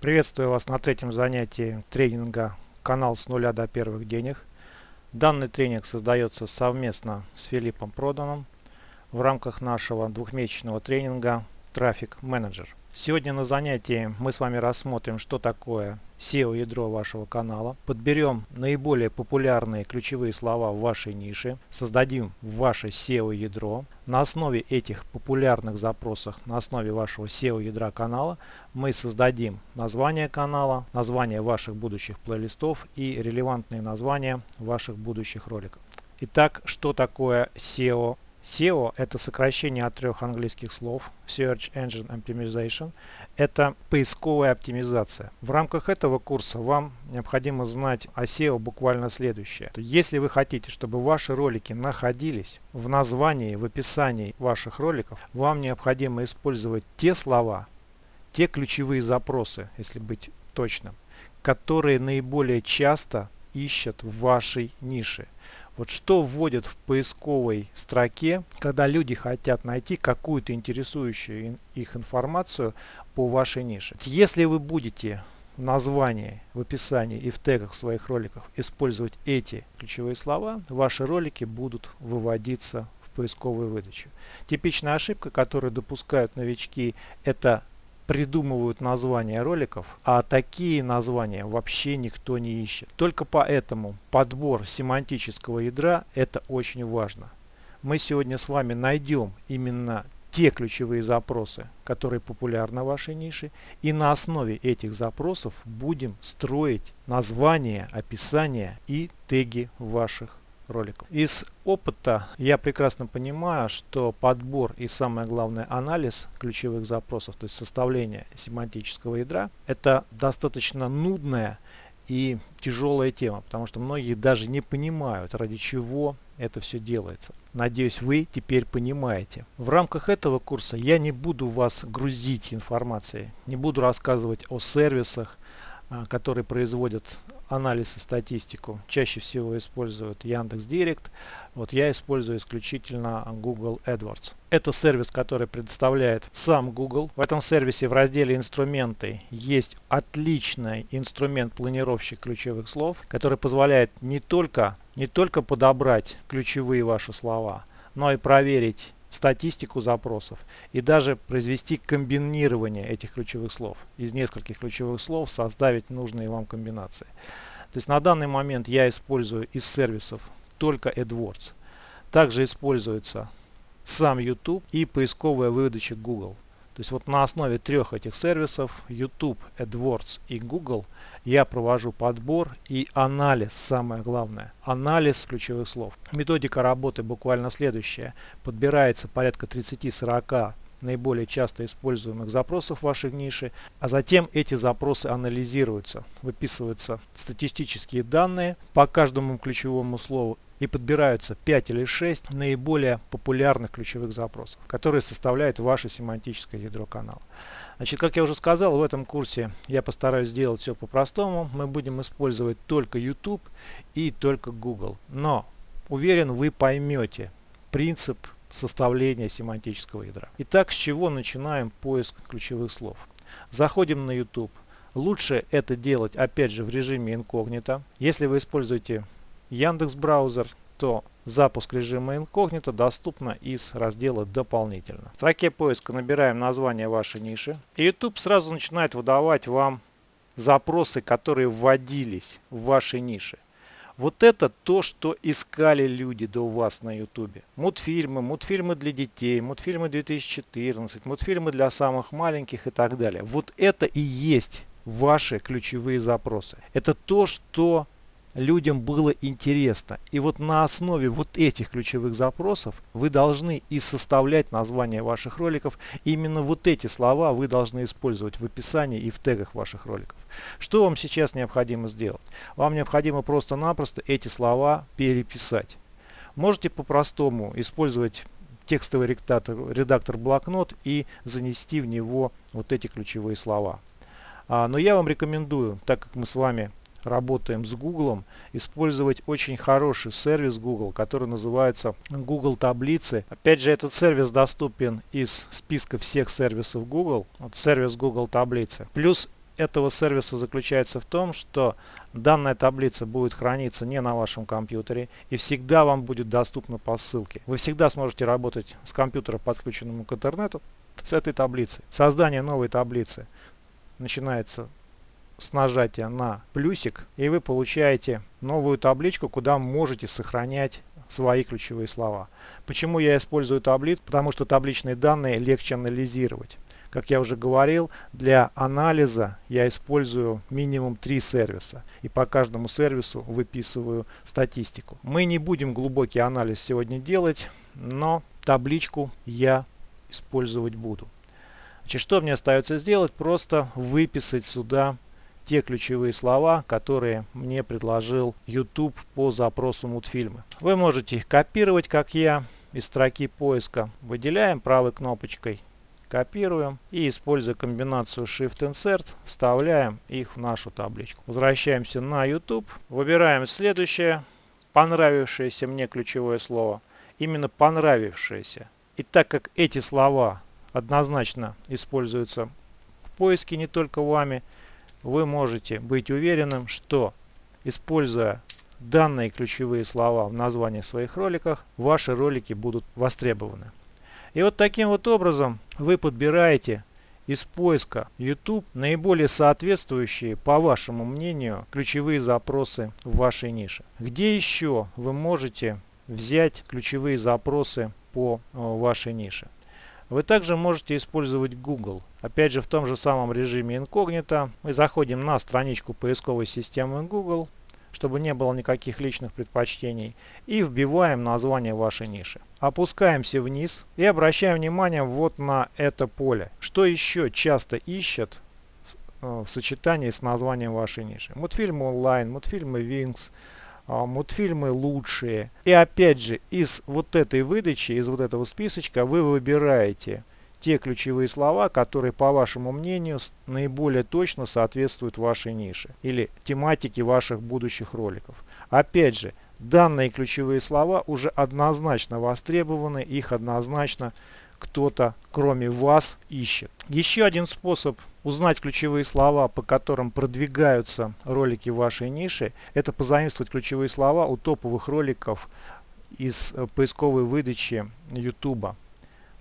Приветствую вас на третьем занятии тренинга «Канал с нуля до первых денег». Данный тренинг создается совместно с Филиппом Проданом в рамках нашего двухмесячного тренинга «Трафик менеджер». Сегодня на занятии мы с вами рассмотрим, что такое SEO-ядро вашего канала, подберем наиболее популярные ключевые слова в вашей нише, создадим ваше SEO-ядро. На основе этих популярных запросов, на основе вашего SEO-ядра канала, мы создадим название канала, название ваших будущих плейлистов и релевантные названия ваших будущих роликов. Итак, что такое SEO SEO – это сокращение от трех английских слов Search Engine Optimization. Это поисковая оптимизация. В рамках этого курса вам необходимо знать о SEO буквально следующее. Если вы хотите, чтобы ваши ролики находились в названии, в описании ваших роликов, вам необходимо использовать те слова, те ключевые запросы, если быть точным, которые наиболее часто ищут в вашей нише. Вот что вводят в поисковой строке, когда люди хотят найти какую-то интересующую их информацию по вашей нише. Если вы будете в названии, в описании и в тегах своих роликов использовать эти ключевые слова, ваши ролики будут выводиться в поисковую выдачу. Типичная ошибка, которую допускают новички, это придумывают названия роликов, а такие названия вообще никто не ищет. Только поэтому подбор семантического ядра это очень важно. Мы сегодня с вами найдем именно те ключевые запросы, которые популярны в вашей нише, и на основе этих запросов будем строить названия, описания и теги ваших роликов. Из опыта я прекрасно понимаю, что подбор и самое главное анализ ключевых запросов, то есть составление семантического ядра, это достаточно нудная и тяжелая тема, потому что многие даже не понимают, ради чего это все делается. Надеюсь, вы теперь понимаете. В рамках этого курса я не буду вас грузить информацией, не буду рассказывать о сервисах, а, которые производят анализ и статистику чаще всего используют Яндекс Директ. Вот я использую исключительно Google AdWords. Это сервис, который предоставляет сам Google. В этом сервисе в разделе инструменты есть отличный инструмент планировщик ключевых слов, который позволяет не только, не только подобрать ключевые ваши слова, но и проверить статистику запросов и даже произвести комбинирование этих ключевых слов. Из нескольких ключевых слов составить нужные вам комбинации. То есть на данный момент я использую из сервисов только AdWords. Также используется сам YouTube и поисковая выдача Google. То есть вот на основе трех этих сервисов YouTube, AdWords и Google я провожу подбор и анализ, самое главное, анализ ключевых слов. Методика работы буквально следующая. Подбирается порядка 30-40 наиболее часто используемых запросов в вашей нише, а затем эти запросы анализируются, выписываются статистические данные по каждому ключевому слову и подбираются 5 или 6 наиболее популярных ключевых запросов, которые составляют ваше семантическое ядро канала. Значит, как я уже сказал, в этом курсе я постараюсь сделать все по-простому. Мы будем использовать только YouTube и только Google. Но уверен, вы поймете принцип составления семантического ядра. Итак, с чего начинаем поиск ключевых слов? Заходим на YouTube. Лучше это делать опять же в режиме инкогнито. Если вы используете Яндекс браузер, то запуск режима инкогнито доступно из раздела дополнительно. В строке поиска набираем название вашей ниши. И YouTube сразу начинает выдавать вам запросы, которые вводились в вашей нише. Вот это то, что искали люди до вас на YouTube. Мультфильмы, мультфильмы для детей, мультфильмы 2014, мультфильмы для самых маленьких и так далее. Вот это и есть ваши ключевые запросы. Это то, что людям было интересно. И вот на основе вот этих ключевых запросов вы должны и составлять названия ваших роликов. именно вот эти слова вы должны использовать в описании и в тегах ваших роликов. Что вам сейчас необходимо сделать? Вам необходимо просто-напросто эти слова переписать. Можете по-простому использовать текстовый редактор, редактор блокнот и занести в него вот эти ключевые слова. А, но я вам рекомендую, так как мы с вами работаем с Google, использовать очень хороший сервис Google, который называется Google Таблицы. Опять же, этот сервис доступен из списка всех сервисов Google, вот сервис Google Таблицы. Плюс этого сервиса заключается в том, что данная таблица будет храниться не на вашем компьютере и всегда вам будет доступна по ссылке. Вы всегда сможете работать с компьютера, подключенным к интернету, с этой таблицей. Создание новой таблицы начинается с нажатия на плюсик и вы получаете новую табличку, куда можете сохранять свои ключевые слова. Почему я использую таблиц? Потому что табличные данные легче анализировать. Как я уже говорил, для анализа я использую минимум три сервиса. И по каждому сервису выписываю статистику. Мы не будем глубокий анализ сегодня делать, но табличку я использовать буду. Значит, что мне остается сделать? Просто выписать сюда те ключевые слова, которые мне предложил YouTube по запросу мультфильмы. Вы можете их копировать, как я, из строки поиска. Выделяем правой кнопочкой, копируем и, используя комбинацию Shift-Insert, вставляем их в нашу табличку. Возвращаемся на YouTube, выбираем следующее, понравившееся мне ключевое слово. Именно понравившееся. И так как эти слова однозначно используются в поиске не только вами, вы можете быть уверенным, что используя данные ключевые слова в названии своих роликах, ваши ролики будут востребованы. И вот таким вот образом вы подбираете из поиска YouTube наиболее соответствующие, по вашему мнению, ключевые запросы в вашей нише. Где еще вы можете взять ключевые запросы по э, вашей нише? Вы также можете использовать Google. Опять же в том же самом режиме инкогнито. Мы заходим на страничку поисковой системы Google, чтобы не было никаких личных предпочтений. И вбиваем название вашей ниши. Опускаемся вниз и обращаем внимание вот на это поле. Что еще часто ищет э, в сочетании с названием вашей ниши? Мультфильмы онлайн, мультфильмы Wings, мультфильмы лучшие. И опять же, из вот этой выдачи, из вот этого списочка вы выбираете те ключевые слова, которые, по вашему мнению, наиболее точно соответствуют вашей нише или тематике ваших будущих роликов. Опять же, данные ключевые слова уже однозначно востребованы, их однозначно кто-то, кроме вас, ищет. Еще один способ узнать ключевые слова, по которым продвигаются ролики вашей нише, это позаимствовать ключевые слова у топовых роликов из э, поисковой выдачи YouTube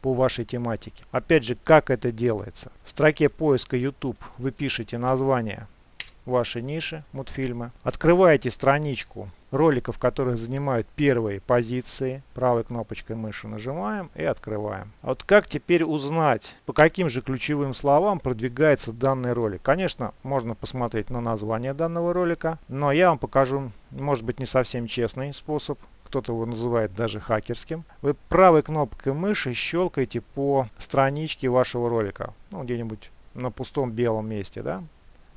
по вашей тематике. Опять же, как это делается? В строке поиска YouTube вы пишете название вашей ниши, мультфильмы. Открываете страничку роликов, которые занимают первые позиции. Правой кнопочкой мыши нажимаем и открываем. А вот как теперь узнать, по каким же ключевым словам продвигается данный ролик? Конечно, можно посмотреть на название данного ролика, но я вам покажу, может быть, не совсем честный способ кто-то его называет даже хакерским. Вы правой кнопкой мыши щелкаете по страничке вашего ролика. Ну, где-нибудь на пустом белом месте, да?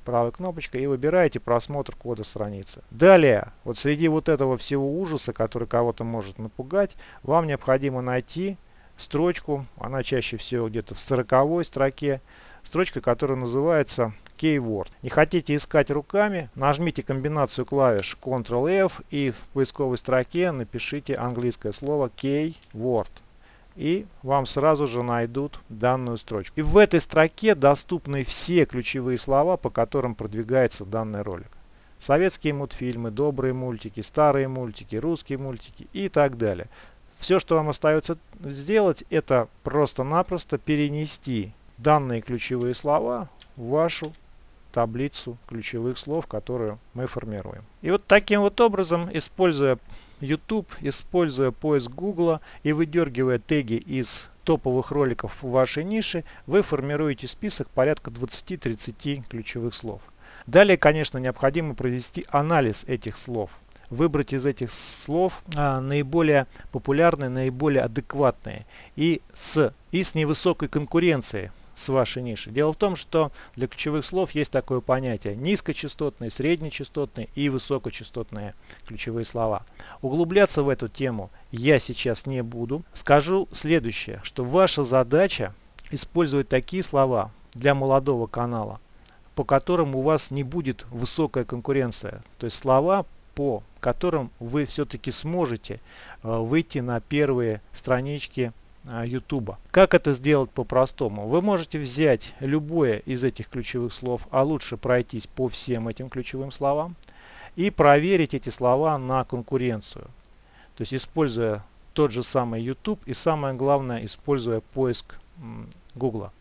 Правой кнопочкой и выбираете просмотр кода страницы. Далее, вот среди вот этого всего ужаса, который кого-то может напугать, вам необходимо найти строчку, она чаще всего где-то в 40 строке, строчка, которая называется Keyword. Не хотите искать руками, нажмите комбинацию клавиш Ctrl-F и в поисковой строке напишите английское слово Keyword и вам сразу же найдут данную строчку. И в этой строке доступны все ключевые слова, по которым продвигается данный ролик. Советские мультфильмы, добрые мультики, старые мультики, русские мультики и так далее. Все, что вам остается сделать, это просто-напросто перенести данные ключевые слова в вашу таблицу ключевых слов, которую мы формируем. И вот таким вот образом, используя YouTube, используя поиск Google и выдергивая теги из топовых роликов в вашей нише, вы формируете список порядка 20-30 ключевых слов. Далее, конечно, необходимо провести анализ этих слов. Выбрать из этих слов а, наиболее популярные, наиболее адекватные и с, и с невысокой конкуренцией с вашей нишей. Дело в том, что для ключевых слов есть такое понятие низкочастотные, среднечастотные и высокочастотные ключевые слова. Углубляться в эту тему я сейчас не буду. Скажу следующее, что ваша задача использовать такие слова для молодого канала, по которым у вас не будет высокая конкуренция. То есть слова, по которым вы все-таки сможете э, выйти на первые странички YouTube. Как это сделать по-простому? Вы можете взять любое из этих ключевых слов, а лучше пройтись по всем этим ключевым словам и проверить эти слова на конкуренцию. То есть используя тот же самый YouTube и самое главное, используя поиск Google.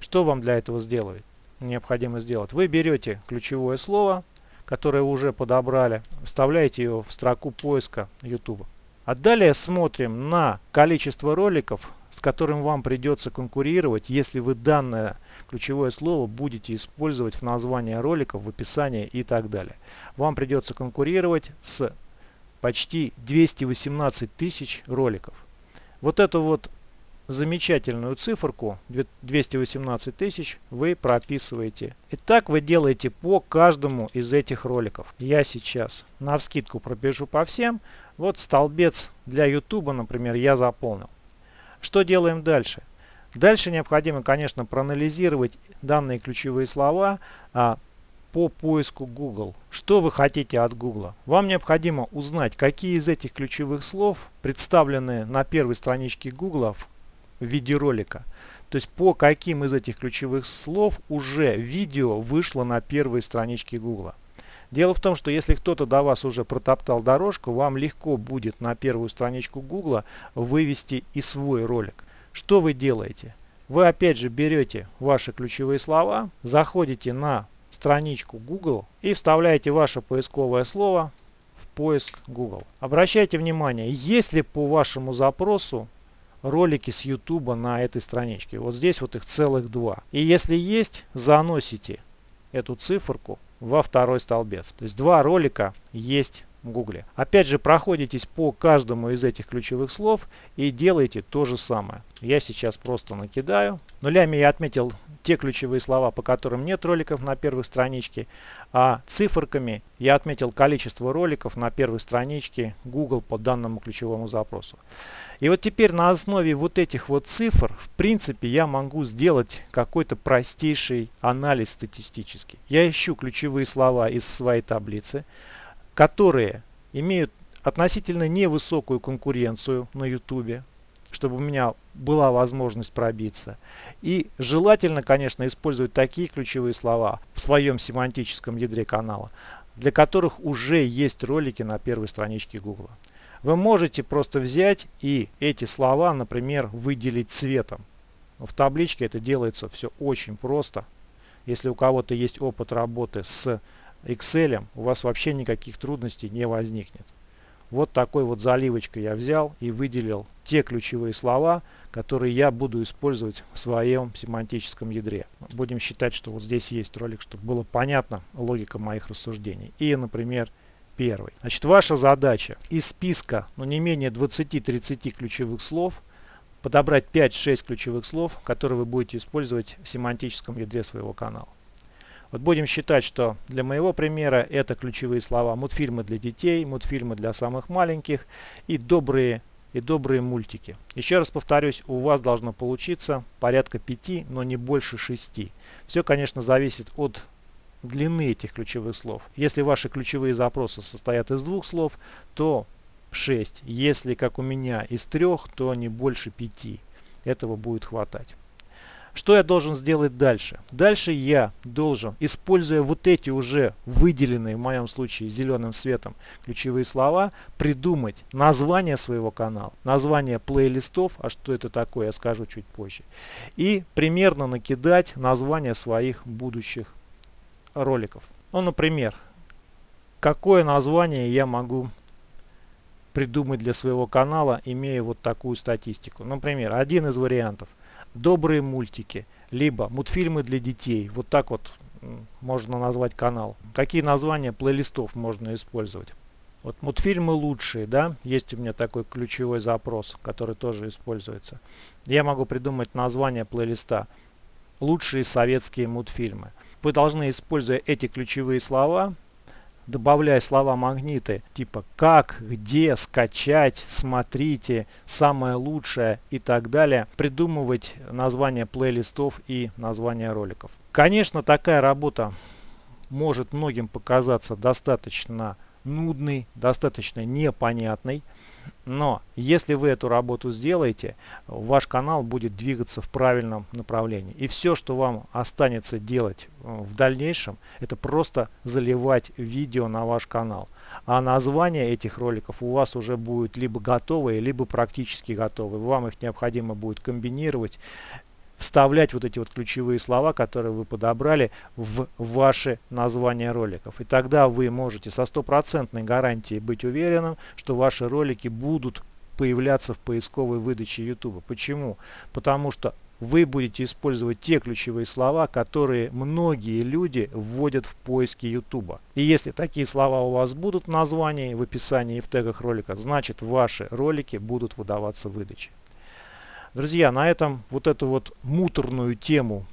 Что вам для этого сделать? необходимо сделать? Вы берете ключевое слово, которое вы уже подобрали, вставляете его в строку поиска YouTube. А далее смотрим на количество роликов, с которым вам придется конкурировать, если вы данное ключевое слово будете использовать в названии роликов, в описании и так далее. Вам придется конкурировать с почти 218 тысяч роликов. Вот эту вот замечательную циферку 218 тысяч вы прописываете. И так вы делаете по каждому из этих роликов. Я сейчас на вскидку пробежу по всем. Вот столбец для YouTube, например, я заполнил. Что делаем дальше? Дальше необходимо, конечно, проанализировать данные ключевые слова а, по поиску Google. Что вы хотите от Google? Вам необходимо узнать, какие из этих ключевых слов представлены на первой страничке Google в видеоролика. То есть по каким из этих ключевых слов уже видео вышло на первой страничке Google. Дело в том, что если кто-то до вас уже протоптал дорожку, вам легко будет на первую страничку Google вывести и свой ролик. Что вы делаете? Вы опять же берете ваши ключевые слова, заходите на страничку Google и вставляете ваше поисковое слово в поиск Google. Обращайте внимание, если по вашему запросу ролики с YouTube на этой страничке. Вот здесь вот их целых два. И если есть, заносите эту циферку во второй столбец. То есть два ролика есть Гугле. Опять же, проходитесь по каждому из этих ключевых слов и делаете то же самое. Я сейчас просто накидаю. Нулями я отметил те ключевые слова, по которым нет роликов на первой страничке, а циферками я отметил количество роликов на первой страничке Google по данному ключевому запросу. И вот теперь на основе вот этих вот цифр, в принципе, я могу сделать какой-то простейший анализ статистический. Я ищу ключевые слова из своей таблицы, которые имеют относительно невысокую конкуренцию на YouTube, чтобы у меня была возможность пробиться. И желательно, конечно, использовать такие ключевые слова в своем семантическом ядре канала, для которых уже есть ролики на первой страничке Google. Вы можете просто взять и эти слова, например, выделить цветом. В табличке это делается все очень просто. Если у кого-то есть опыт работы с Excel, у вас вообще никаких трудностей не возникнет. Вот такой вот заливочкой я взял и выделил те ключевые слова, которые я буду использовать в своем семантическом ядре. Будем считать, что вот здесь есть ролик, чтобы было понятно логика моих рассуждений. И, например, первый. Значит, ваша задача из списка, ну не менее 20-30 ключевых слов, подобрать 5-6 ключевых слов, которые вы будете использовать в семантическом ядре своего канала. Вот будем считать, что для моего примера это ключевые слова мультфильмы для детей, мультфильмы для самых маленьких и добрые и добрые мультики. Еще раз повторюсь, у вас должно получиться порядка 5, но не больше 6. Все, конечно, зависит от длины этих ключевых слов. Если ваши ключевые запросы состоят из двух слов, то 6. Если, как у меня, из трех, то не больше 5. Этого будет хватать. Что я должен сделать дальше? Дальше я должен, используя вот эти уже выделенные в моем случае зеленым цветом ключевые слова, придумать название своего канала, название плейлистов, а что это такое, я скажу чуть позже, и примерно накидать название своих будущих роликов. Ну, например, какое название я могу придумать для своего канала, имея вот такую статистику. Например, один из вариантов – добрые мультики, либо мультфильмы для детей. Вот так вот можно назвать канал. Какие названия плейлистов можно использовать? Вот мультфильмы лучшие, да, есть у меня такой ключевой запрос, который тоже используется. Я могу придумать название плейлиста «Лучшие советские мультфильмы». Вы должны, используя эти ключевые слова, добавляя слова магниты типа как, где, скачать, смотрите, самое лучшее и так далее, придумывать названия плейлистов и названия роликов. Конечно, такая работа может многим показаться достаточно нудный, достаточно непонятный. Но если вы эту работу сделаете, ваш канал будет двигаться в правильном направлении. И все, что вам останется делать э, в дальнейшем, это просто заливать видео на ваш канал. А название этих роликов у вас уже будет либо готовые, либо практически готовые. Вам их необходимо будет комбинировать вставлять вот эти вот ключевые слова, которые вы подобрали в ваши названия роликов. И тогда вы можете со стопроцентной гарантией быть уверенным, что ваши ролики будут появляться в поисковой выдаче YouTube. Почему? Потому что вы будете использовать те ключевые слова, которые многие люди вводят в поиски YouTube. И если такие слова у вас будут в названии, в описании и в тегах ролика, значит ваши ролики будут выдаваться в выдаче. Друзья, на этом вот эту вот муторную тему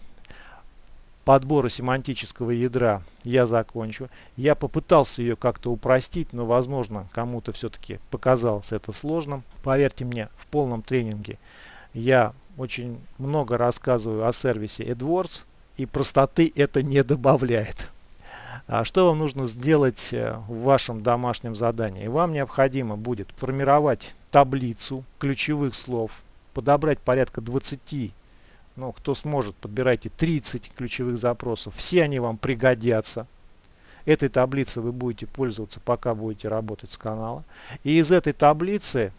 подбора семантического ядра я закончу. Я попытался ее как-то упростить, но возможно кому-то все-таки показалось это сложным. Поверьте мне, в полном тренинге я очень много рассказываю о сервисе AdWords и простоты это не добавляет. А что вам нужно сделать э, в вашем домашнем задании? Вам необходимо будет формировать таблицу ключевых слов, подобрать порядка 20, ну кто сможет, подбирайте 30 ключевых запросов. Все они вам пригодятся. Этой таблицей вы будете пользоваться, пока будете работать с канала. И из этой таблицы,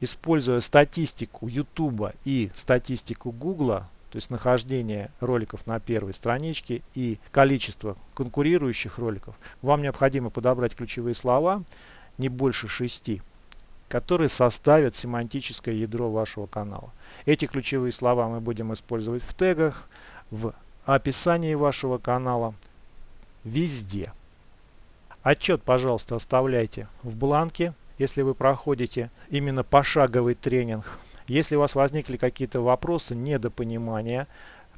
используя статистику YouTube и статистику Google, то есть нахождение роликов на первой страничке и количество конкурирующих роликов, вам необходимо подобрать ключевые слова не больше шести которые составят семантическое ядро вашего канала. Эти ключевые слова мы будем использовать в тегах, в описании вашего канала, везде. Отчет, пожалуйста, оставляйте в бланке, если вы проходите именно пошаговый тренинг. Если у вас возникли какие-то вопросы, недопонимания,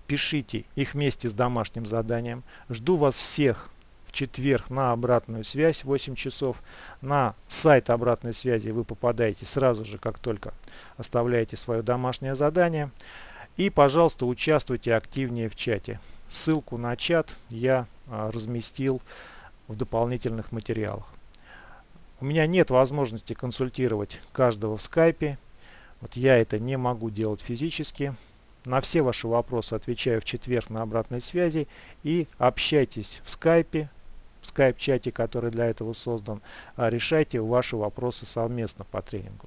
пишите их вместе с домашним заданием. Жду вас всех в четверг на обратную связь 8 часов. На сайт обратной связи вы попадаете сразу же, как только оставляете свое домашнее задание. И, пожалуйста, участвуйте активнее в чате. Ссылку на чат я а, разместил в дополнительных материалах. У меня нет возможности консультировать каждого в скайпе. Вот я это не могу делать физически. На все ваши вопросы отвечаю в четверг на обратной связи. И общайтесь в скайпе, в скайп-чате, который для этого создан, а, решайте ваши вопросы совместно по тренингу.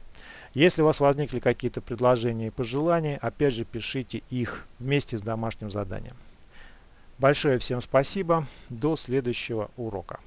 Если у вас возникли какие-то предложения и пожелания, опять же пишите их вместе с домашним заданием. Большое всем спасибо. До следующего урока.